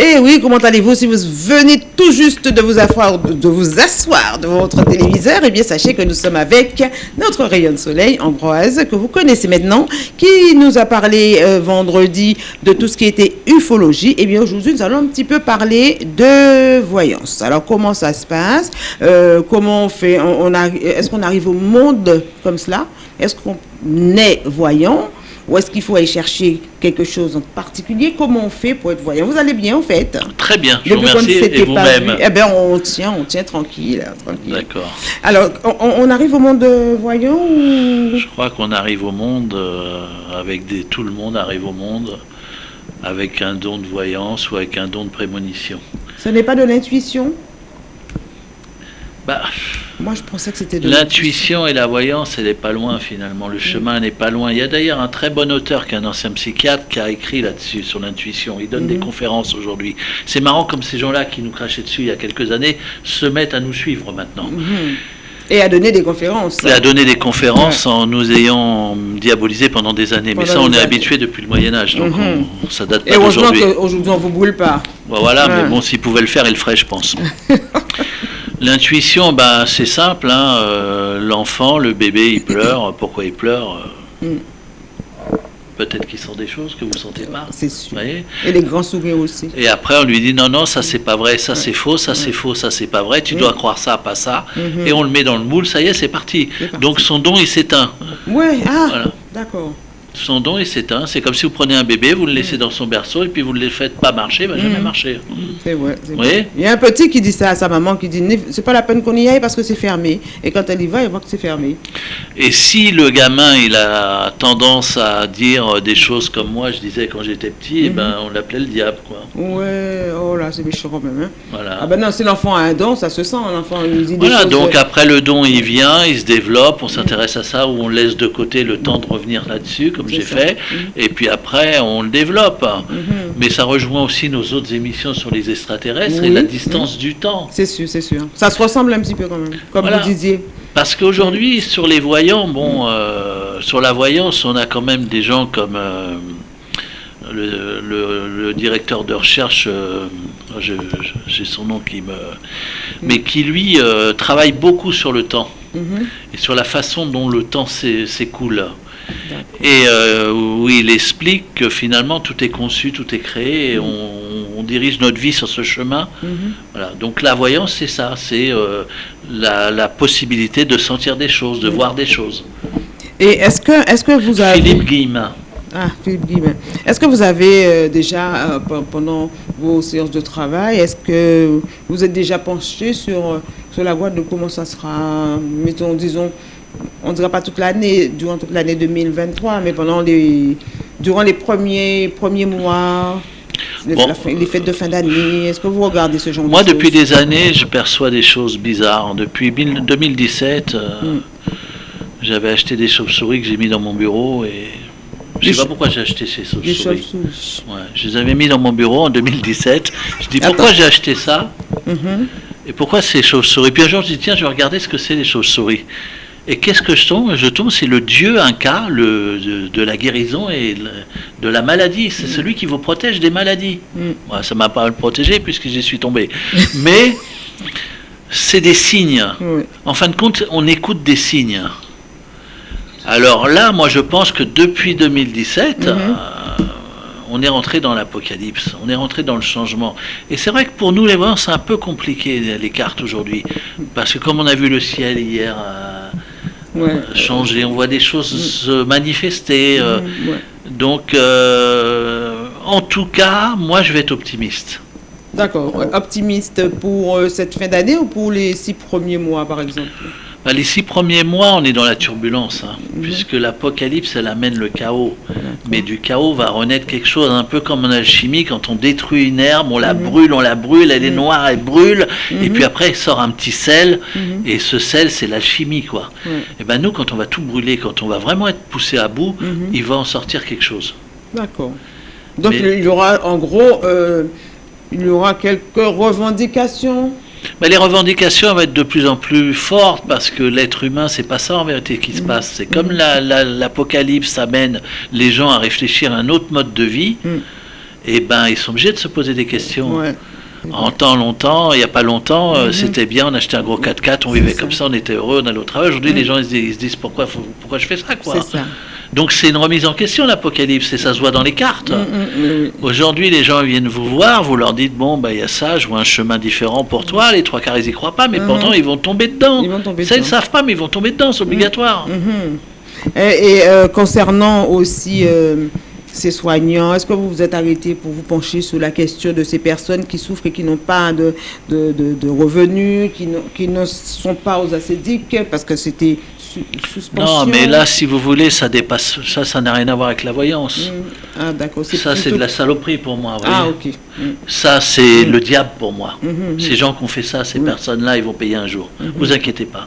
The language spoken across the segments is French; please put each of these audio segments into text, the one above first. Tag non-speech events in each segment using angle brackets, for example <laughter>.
Eh oui, comment allez-vous Si vous venez tout juste de vous asseoir, devant votre téléviseur, eh bien sachez que nous sommes avec notre rayon de soleil, Ambroise, que vous connaissez maintenant, qui nous a parlé euh, vendredi de tout ce qui était ufologie. Eh bien aujourd'hui, nous allons un petit peu parler de voyance. Alors comment ça se passe? Euh, Comment on fait? Est-ce qu'on arrive au monde comme cela? Est-ce qu'on est voyant? Ou est-ce qu'il faut aller chercher quelque chose en particulier? Comment on fait pour être voyant? Vous allez bien, en fait Très bien, je vous remercie. Et vous-même eh ben on tient, on tient tranquille, hein, tranquille. D'accord. Alors, on, on arrive au monde de voyant ou... Je crois qu'on arrive au monde euh, avec des. Tout le monde arrive au monde avec un don de voyance ou avec un don de prémonition. Ce n'est pas de l'intuition? Bah, Moi, je pensais que c'était de L'intuition et la voyance, elle n'est pas loin finalement. Le chemin n'est pas loin. Il y a d'ailleurs un très bon auteur qui est un ancien psychiatre qui a écrit là-dessus sur l'intuition. Il donne des Mhm. conférences aujourd'hui. C'est marrant comme ces gens-là qui nous crachaient dessus il y a quelques années se mettent à nous suivre maintenant. Mhm. Et à donner des conférences. Et à donner des conférences en nous ayant diabolisé pendant des années. Mais ça, on est habitué depuis le Moyen Âge, donc Mhm. on- ça date Et pas heureusement d'aujourd'hui. qu'aujourd'hui, on ne vous brûle pas. Bon, voilà, Ouais. mais bon, s'il pouvait le faire, il le ferait, je pense. <laughs> L'intuition, ben, c'est simple. hein, euh, L'enfant, le bébé, il pleure. <laughs> Pourquoi il pleure euh, Mm. Peut-être qu'il sent des choses que vous ne sentez pas. C'est sûr. voyez Et les grands sourires aussi. Et après, on lui dit non, non, ça c'est pas vrai, ça c'est faux, ça c'est faux, ça c'est pas vrai, tu Mm. dois croire ça, pas ça. Mhm. Et on le met dans le moule, ça y est, c'est parti. Donc son don, il s'éteint. Ouais, ah, Voilà. d'accord. Son don, il s'éteint. C'est comme si vous prenez un bébé, vous le laissez dans son berceau et puis vous ne le faites pas marcher, il va jamais Mm. marcher. C'est vrai. Il y a un petit qui dit ça à sa maman, qui dit "Ne- c'est pas la peine qu'on y aille parce que c'est fermé. Et quand elle y va, elle voit que c'est fermé. Et si le gamin, il a tendance à dire des choses comme moi, je disais quand j'étais petit, eh Mhm. ben, on l'appelait le diable, quoi. Ouais, oh là, c'est méchant quand même. Hein. Voilà. Ah ben non, si l'enfant a un don, ça se sent. L'enfant il dit des Voilà, choses. donc après le don, il vient, il se développe, on s'intéresse à ça, ou on laisse de côté le temps de revenir là-dessus, comme J'ai fait, et puis après, on le développe. Mhm. Mais ça rejoint aussi nos autres émissions sur les extraterrestres et la distance du temps. C'est sûr, c'est sûr. Ça se ressemble un petit peu quand même, comme Voilà. vous disiez. Parce qu'aujourd'hui, sur les voyants, bon, euh, sur la voyance, on a quand même des gens comme euh, le, le- le directeur de recherche, euh, j'ai son nom qui me. Mais qui lui travaille beaucoup sur le temps Mhm. et sur la façon dont le temps s'é- s'écoule. Et euh, où il explique que finalement tout est conçu, tout est créé, et on, on dirige notre vie sur ce chemin. Mhm. Voilà. Donc la voyance, c'est ça, c'est euh, la, la possibilité de sentir des choses, de voir des choses. Et est-ce que, est-ce que vous avez... Philippe Guillemin. Ah, Philippe Guillemin. Est-ce que vous avez euh, déjà, euh, pe- pendant vos séances de travail, est-ce que vous êtes déjà penché sur, sur la voie de comment ça sera, mettons, disons, on ne dira pas toute l'année, durant toute l'année 2023, mais pendant les, durant les premiers, premiers mois, les, Bon. la fin- les fêtes de fin d'année, est-ce que vous regardez ce genre Moi, de depuis choses? des années, je perçois des choses bizarres. Depuis mille- 2017, euh, Mm. j'avais acheté des chauves-souris que j'ai mis dans mon bureau et je Des sais pas pourquoi j'ai acheté ces chauves-souris. chauves-souris. Ouais, je les avais mis dans mon bureau en 2017. Je dis Attends. pourquoi j'ai acheté ça? Mhm. et pourquoi ces chauves-souris? Puis un jour, je dis tiens, je vais regarder ce que c'est les chauves-souris. Et qu'est-ce que je tombe Je tombe, c'est le dieu Inca le, de, de la guérison et de la maladie. C'est celui qui vous protège des maladies. Mm. Ouais, ça m'a pas protégé puisque j'y suis tombé. <laughs> Mais c'est des signes. En fin de compte, on écoute des signes. Alors là, moi, je pense que depuis 2017, Mhm. euh, on est rentré dans l'apocalypse, on est rentré dans le changement. Et c'est vrai que pour nous, les voyants, c'est un peu compliqué, les cartes aujourd'hui. Parce que comme on a vu le ciel hier euh, Ouais. changer, on voit des choses se manifester. euh, ouais. donc, euh, en tout cas, moi, je vais être optimiste. D'accord. Optimiste pour euh, cette fin d'année ou pour les six premiers mois, par exemple? Bah, les six premiers mois, on est dans la turbulence, hein, Mhm. puisque l'apocalypse, elle amène le chaos. Mais du chaos va renaître quelque chose, un peu comme en alchimie, quand on détruit une herbe, on la Mhm. brûle, on la brûle, elle est noire, elle brûle, et Mhm. puis après, il sort un petit sel, et ce sel, c'est l'alchimie, quoi. Et ben nous, quand on va tout brûler, quand on va vraiment être poussé à bout, il va en sortir quelque chose. D'accord. Donc Mais- il y aura en gros, euh, il y aura quelques revendications. Mais les revendications vont être de plus en plus fortes parce que l'être humain, c'est pas ça en vérité qui se Mhm. passe. C'est comme la- la- l'apocalypse amène les gens à réfléchir à un autre mode de vie. Mhm. eh ben, ils sont obligés de se poser des questions. Ouais. En temps longtemps, il n'y a pas longtemps, euh, Mhm. c'était bien, on achetait un gros 4x4, on vivait ça. comme ça, on était heureux, on allait au travail. Aujourd'hui, Mhm. les gens ils se disent, pourquoi, faut- pourquoi je fais ça quoi? C'est ça. Donc c'est une remise en question l'apocalypse, et ça se voit dans les cartes. Mm, mm, oui. Aujourd'hui, les gens viennent vous voir, vous leur dites bon, bah il y a ça, je vois un chemin différent pour toi. Les trois quarts ils y croient pas, mais Mhm. pourtant ils vont tomber dedans. Ils vont tomber ça ils ne savent pas, mais ils vont tomber dedans, c'est obligatoire. Mhm. Et, et, euh, concernant aussi euh, ces soignants, est-ce que vous vous êtes arrêté pour vous pencher sur la question de ces personnes qui souffrent et qui n'ont pas de, de, de- de revenus, qui, qui ne sont pas aux acédiques parce que c'était su- suspension Non, mais là, si vous voulez, ça dépasse. Ça, ça n'a rien à voir avec la voyance. Mm. Ah, d'accord. Ça, c'est de la saloperie pour moi. Ah, ok. Mm. Ça, c'est le diable pour moi. Ces gens qui ont fait ça, ces personnes-là, ils vont payer un jour. Vous inquiétez pas.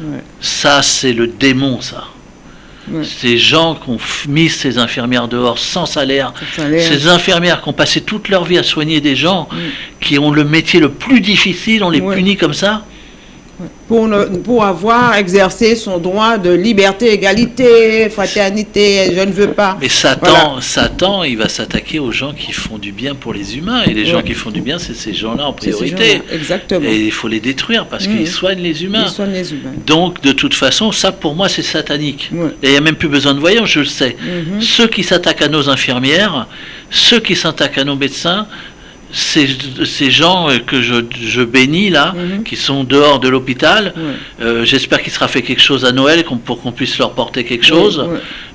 Ouais. Ça, c'est le démon, ça. Ouais. Ces gens qui ont mis ces infirmières dehors sans salaire, Sans salaire. ces infirmières qui ont passé toute leur vie à soigner des gens, qui ont le métier le plus difficile, on les Ouais. punit comme ça. Pour, ne- pour avoir exercé son droit de liberté, égalité, fraternité, je ne veux pas. Mais Satan, Voilà. Satan, il va s'attaquer aux gens qui font du bien pour les humains. Et les gens qui font du bien, c'est ces gens-là en priorité. Exactement. Et il faut les détruire parce Mhm. qu'ils soignent les humains. Ils soignent les humains. Donc, de toute façon, ça pour moi, c'est satanique. Et il n'y a même plus besoin de voyants, je le sais. Mhm. Ceux qui s'attaquent à nos infirmières, ceux qui s'attaquent à nos médecins, ces, ces gens euh, que je, je bénis là, Mhm. qui sont dehors de l'hôpital, euh, j'espère qu'il sera fait quelque chose à Noël pour qu'on puisse leur porter quelque chose.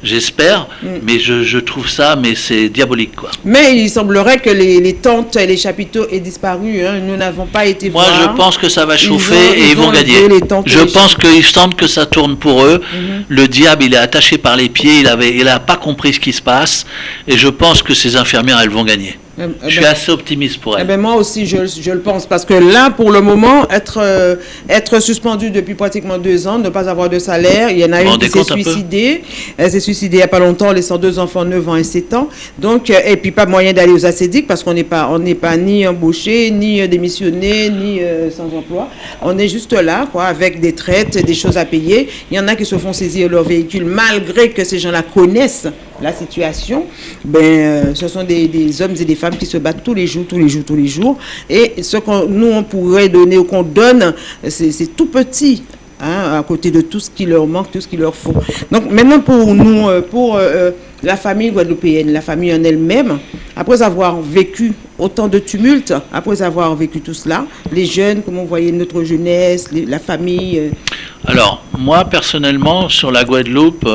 J'espère, Mm. mais je, je trouve ça, mais c'est diabolique quoi. Mais il semblerait que les, les tentes et les chapiteaux aient disparu. hein. Nous n'avons pas été Moi, voir. je pense que ça va Ils chauffer ont- et ils ils vont ont gagner. les tentes Je les pense qu'ils sentent que ça tourne pour eux. Mhm. Le diable, il est attaché par les pieds, il avait, il a pas compris ce qui se passe, et je pense que ces infirmières, elles vont gagner. Eh- eh Je suis ben- assez optimiste pour Eh elles. ben, moi aussi, je, je le pense. Parce que là, pour le moment, être, euh, être suspendu depuis pratiquement deux ans, ne pas avoir de salaire, il y en a une qui s'est suicidée. Elle s'est suicidée il n'y a pas longtemps, laissant deux enfants, 9 ans et 7 ans. Donc, euh, et puis pas moyen d'aller aux acédiques parce qu'on n'est pas, on n'est pas ni embauché, ni euh, démissionné, ni euh, sans emploi. On est juste là, quoi, avec des traites, des choses à payer. Il y en a qui se font saisir leur véhicule malgré que ces gens-là connaissent la situation. Ben, euh, ce sont des, hommes et des femmes qui se battent tous les jours, tous les jours, tous les jours. Et ce qu'on nous on pourrait donner ou qu'on donne, c'est tout petit. hein, à côté de tout ce qui leur manque, tout ce qu'il leur faut. Donc maintenant pour nous, euh, pour euh, la famille guadeloupéenne, la famille en elle-même, après avoir vécu autant de tumultes, après avoir vécu tout cela, les jeunes, comme on voyait notre jeunesse, la famille, Alors, moi, personnellement, sur la Guadeloupe,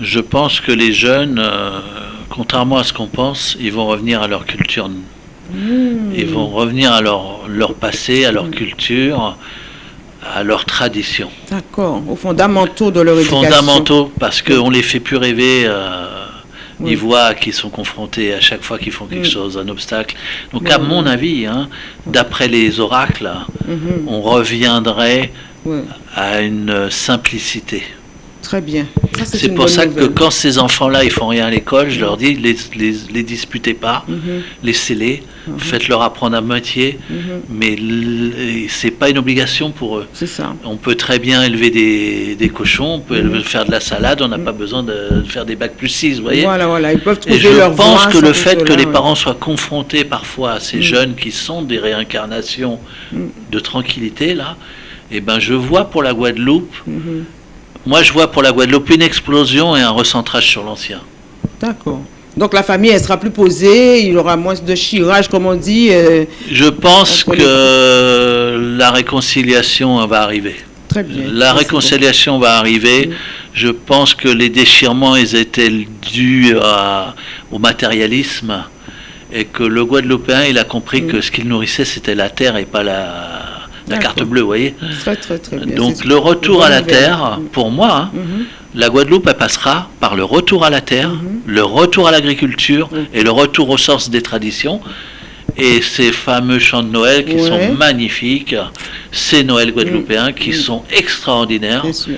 je pense que les jeunes, euh, contrairement à ce qu'on pense, ils vont revenir à leur culture. Ils vont revenir à leur, leur passé, à leur culture, à leur tradition. d'accord, aux fondamentaux de leur éducation. fondamentaux parce qu'on les fait plus rêver. euh, Oui. Ils voient qu'ils sont confrontés à chaque fois qu'ils font quelque chose, un obstacle. Donc, à mon avis, hein, d'après les oracles, Mhm, on reviendrait à une simplicité. Très bien. C'est pour ça que quand ces enfants-là, ils font rien à l'école, je leur dis, les, les, les disputez pas, Mhm, laissez-les, faites-leur apprendre à moitié, mhm, mais l- c'est pas une obligation pour eux. c'est ça. On peut très bien élever des, des cochons, on peut Mhm. faire de la salade, on n'a pas besoin de faire des bacs plus 6, vous voyez Voilà, voilà, ils peuvent Et je leur pense que le fait que les ouais. parents soient confrontés parfois à ces Mm. jeunes qui sont des réincarnations Mm. de tranquillité, là, eh ben je vois pour la Guadeloupe, Mhm, moi je vois pour la Guadeloupe une explosion et un recentrage sur l'ancien. D'accord. Donc la famille, elle sera plus posée, il y aura moins de chirage, comme on dit. euh, Je pense que la réconciliation va arriver. très bien. La réconciliation va arriver. Je pense que les déchirements ils étaient dus à- au matérialisme et que le Guadeloupéen il a compris Mm. que ce qu'il nourrissait c'était la terre et pas la, la carte bleue, vous voyez. bon. Très, très, très bien. Donc le retour à la terre, pour moi, hein, Mhm, la Guadeloupe elle passera par le retour à la terre, Mhm. le retour à l'agriculture et le retour aux sources des traditions. Et ces fameux chants de Noël qui Ouais. sont magnifiques, ces Noëls guadeloupéens qui Mm. sont extraordinaires, Bien sûr.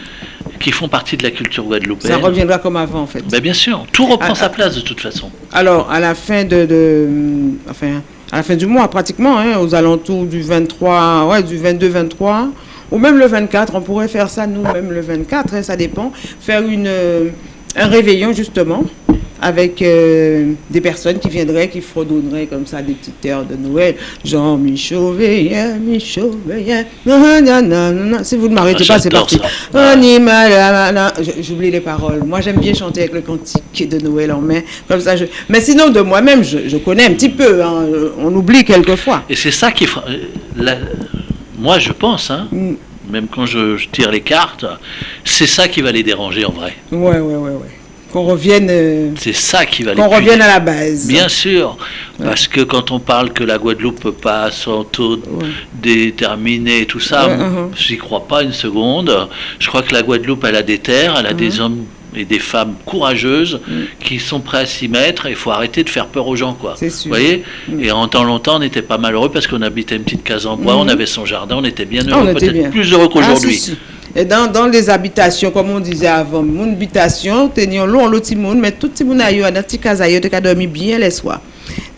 Qui font partie de la culture Ça guadeloupéenne. reviendra comme avant, en fait. Ben, bien sûr, tout reprend sa place de toute façon. Alors, à la fin de, de- enfin, à la fin du mois, pratiquement, hein, aux alentours du 23, ouais, du 22-23, ou même le 24, on pourrait faire ça nous-mêmes le 24, hein, ça dépend, faire une, un réveillon justement avec euh, des personnes qui viendraient, qui fredonneraient comme ça des petites heures de Noël, genre Michauveillien, Michauveillien, si vous ne m'arrêtez pas, c'est parti. J'oublie les paroles. Moi, j'aime bien chanter avec le cantique de Noël en main, comme ça. Je... Mais sinon, de moi-même, je, connais un petit peu. Hein. On oublie quelquefois. Et c'est ça qui, la... moi, je pense, hein, mm. Même quand je, je, tire les cartes, c'est ça qui va les déranger en vrai. Ouais, ouais, ouais, ouais qu'on revienne. Euh, c'est ça qui va. Qu'on revienne à la base. Bien sûr, parce que quand on parle que la Guadeloupe peut pas son taux déterminé et tout ça, uh-huh. j'y crois pas une seconde. Je crois que la Guadeloupe, elle a des terres, elle a des uh-huh. hommes et des femmes courageuses mm. qui sont prêts à s'y mettre. Il faut arrêter de faire peur aux gens, quoi. Vous voyez mm. Et en temps longtemps, on n'était pas malheureux parce qu'on habitait une petite case en bois, on mm. avait son jardin, on était bien ah, heureux, peut-être plus heureux qu'aujourd'hui. Ah, et dans, dans, les habitations, comme on disait avant, mon habitation, tenions l'eau, l'autre monde, mais tout le monde a eu un petit casaillot, tu as dormi bien les soirs.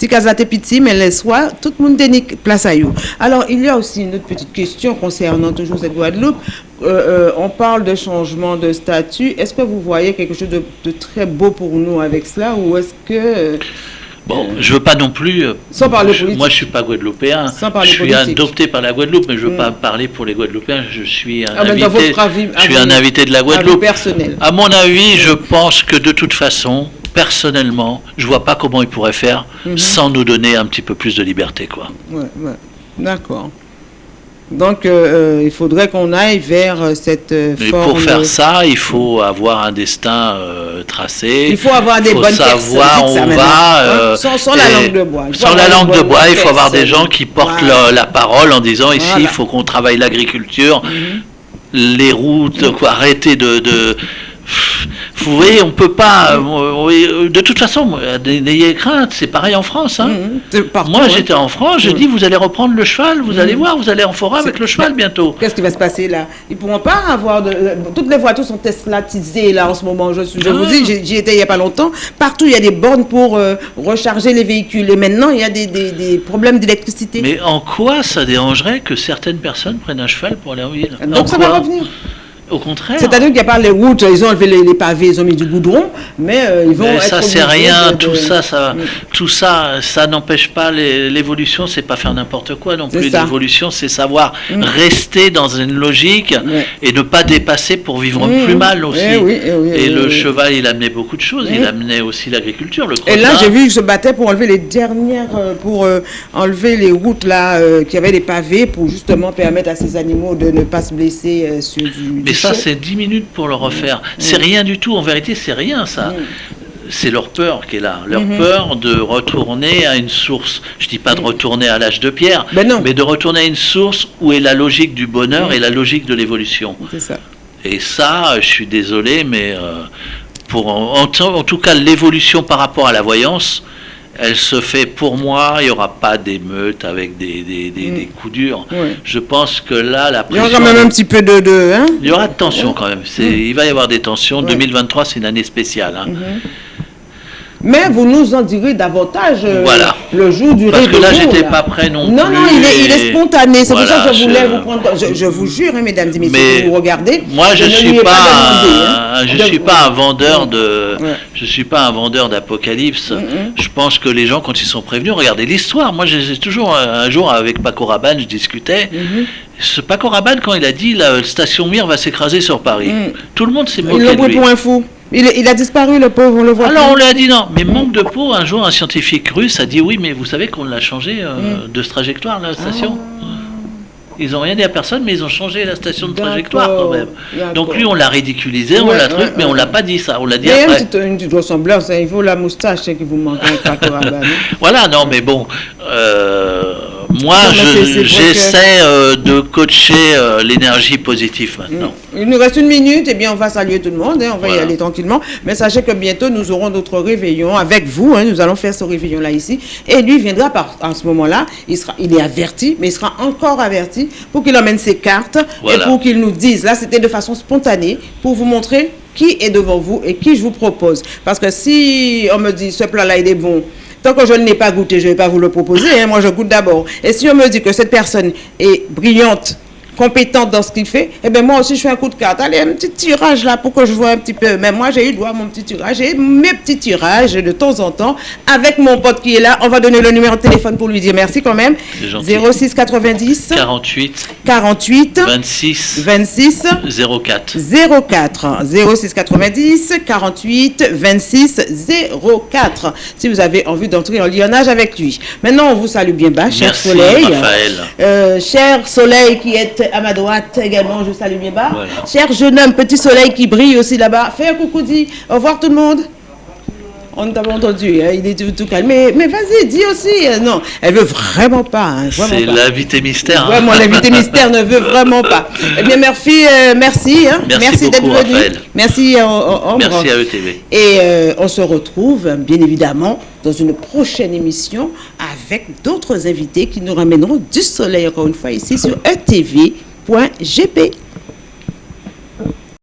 Casa petit, mais les soirs, tout le monde a place à eux. Alors, il y a aussi une autre petite question concernant toujours cette Guadeloupe. Euh, euh, on parle de changement de statut. Est-ce que vous voyez quelque chose de, de, très beau pour nous avec cela ou est-ce que... Bon, je veux pas non plus. Euh, Sans parler politique. Moi, je suis pas guadeloupéen. Sans parler je suis adopté par la Guadeloupe, mais je veux mm. pas parler pour les Guadeloupéens. Je suis un ah, invité. je suis un invité de la Guadeloupe. personnel. À mon avis, je pense que de toute façon, personnellement, je vois pas comment ils pourraient faire mm-hmm. sans nous donner un petit peu plus de liberté, quoi. Ouais, ouais. D'accord. Donc, euh, euh, il faudrait qu'on aille vers euh, cette Mais pour faire ça, il faut avoir un destin tracé. Il faut avoir des bonnes savoir où on va. Hein, sans, la langue de bois. Sans la langue de bois, il faut avoir des gens qui portent la, parole en disant ici, il faut qu'on travaille l'agriculture, mhm. les routes, quoi, arrêter de vous voyez, on peut pas. Euh, euh, de toute façon, n'ayez crainte, c'est pareil en France. Hein. Mmh, Moi, j'étais en France, je mmh. dis vous allez reprendre le cheval, vous allez mmh. voir, vous allez en forêt avec le cheval bientôt. Qu'est-ce qui va se passer là? Ils pourront pas avoir. De... Toutes les voitures sont teslatisées là en ce moment. Je, je vous dis, j'y étais il y a pas longtemps. Partout, il y a des bornes pour euh, recharger les véhicules. Et maintenant, il y a des, des, problèmes d'électricité. Mais en quoi ça dérangerait que certaines personnes prennent un cheval pour aller en ville? Donc ça va revenir. Au contraire. C'est-à-dire qu'il n'y a pas les routes, ils ont enlevé les, pavés, ils ont mis du goudron, mais euh, ils vont. Mais ça, c'est rien, tout ça, ça, mm. tout ça, ça n'empêche pas l'évolution, c'est pas faire n'importe quoi non plus. L'évolution, c'est savoir mm. rester dans une logique et ne pas dépasser pour vivre mm. plus mal aussi. Eh eh et, le cheval, il amenait beaucoup de choses, il amenait aussi l'agriculture. Et là, j'ai vu qu'il se battait pour enlever les dernières, euh, pour euh, enlever les routes là, qui avaient des pavés, pour justement permettre à ces animaux de ne pas se blesser sur du ça, c'est 10 minutes pour le refaire. C'est rien du tout. En vérité, c'est rien, ça. C'est leur peur qui est là, leur mhm. peur de retourner à une source. Je dis pas de retourner à l'âge de pierre, ben mais de retourner à une source où est la logique du bonheur et la logique de l'évolution. C'est ça. Et ça, je suis désolé, mais euh, pour en, tout cas l'évolution par rapport à la voyance, elle se fait pour moi, il n'y aura pas d'émeute avec des, des, des, mm. coups durs. Je pense que là, la pression... Il y aura quand même un petit peu de... de hein il y aura de tension quand même. Mm. Il va y avoir des tensions. 2023, c'est une année spéciale. Hein. Mm-hmm. Mais vous nous en direz davantage euh, le jour du Parce que là, j'étais pas prêt non, non plus. Non, non, il est, spontané. C'est pour ça que je voulais vous prendre. Je, vous jure, hein, mesdames et messieurs, vous regardez. Moi, je ne suis pas, un, hein. je suis pas un vendeur de. Je suis pas un vendeur d'apocalypse. Je pense que les gens, quand ils sont prévenus, regardez l'histoire. Moi, j'ai toujours un jour avec Paco Rabanne, je discutais. Mm-hmm. Ce Paco Rabanne, quand il a dit la station Mir va s'écraser sur Paris, mm. tout le monde s'est moqué de lui. pour un fou. Il, a disparu, le pauvre, on le voit. Alors on lui a dit non, mais manque de peau. Un jour, un scientifique russe a dit oui, mais vous savez qu'on l'a changé euh, mm. de trajectoire, la station. Ah. Ils n'ont rien dit à personne, mais ils ont changé la station de trajectoire quand même. Donc lui, on l'a ridiculisé, on l'a truc, mais on l'a pas dit ça. On l'a dit après. Une petite, une petite ressemblance, hein. il faut la moustache qui vous manque. <laughs> voilà, non, mais bon. Euh, moi, j'essaie euh, de coacher euh, l'énergie positive maintenant. Mm. Il nous reste une minute, et bien on va saluer tout le monde, hein, on va y aller tranquillement. Mais sachez que bientôt nous aurons d'autres réveillons avec vous. Hein, nous allons faire ce réveillon-là ici. Et lui viendra par, en ce moment-là, il, sera, il est averti, mais il sera encore averti pour qu'il emmène ses cartes et pour qu'il nous dise. Là, c'était de façon spontanée pour vous montrer qui est devant vous et qui je vous propose. Parce que si on me dit ce plat-là, il est bon, Tant que je ne l'ai pas goûté, je ne vais pas vous le proposer. Hein. Moi, je goûte d'abord. Et si on me dit que cette personne est brillante, compétente dans ce qu'il fait, eh bien moi aussi je fais un coup de carte. Allez, un petit tirage là pour que je vois un petit peu. Mais moi j'ai eu droit à mon petit tirage. J'ai mes petits tirages de temps en temps avec mon pote qui est là. On va donner le numéro de téléphone pour lui dire merci quand même. C'est gentil. 06 90 48 48 26 26 04. 04 06 90 48 26 04 si vous avez envie d'entrer en lionnage avec lui. Maintenant, on vous salue bien bas, cher Merci, Soleil. Raphaël. Euh, cher Soleil qui est à ma droite également, je salue bien bas. Voilà. Cher jeune homme, petit soleil qui brille aussi là-bas. Fais un coucou, dis au revoir tout le monde. On ne t'a pas entendu, hein, il est tout, tout calme. Mais, mais vas-y, dis aussi. euh, non, elle veut vraiment pas. hein, C'est l'invité mystère. hein. Vraiment, l'invité mystère ne veut vraiment pas. Eh bien, merci, euh, merci. Merci d'être venu. Raphaël. Merci, euh, Ambre. Merci à ETV. Et euh, on se retrouve, bien évidemment, dans une prochaine émission avec d'autres invités qui nous ramèneront du soleil, encore une fois, ici sur etv.gp.